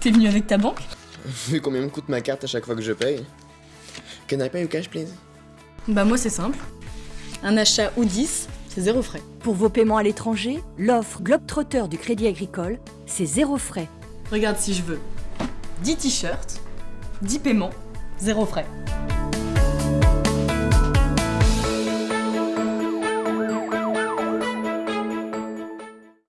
T'es venu avec ta banque Vu combien me coûte ma carte à chaque fois que je paye. Can I pay you cash, please? Bah moi c'est simple. Un achat ou 10, c'est zéro frais. Pour vos paiements à l'étranger, l'offre Globetrotter du Crédit Agricole, c'est zéro frais. Regarde si je veux. 10 t-shirts, 10 paiements, zéro frais.